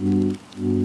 Mm-hmm.